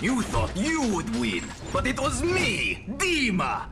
You thought you would win, but it was me, Dima!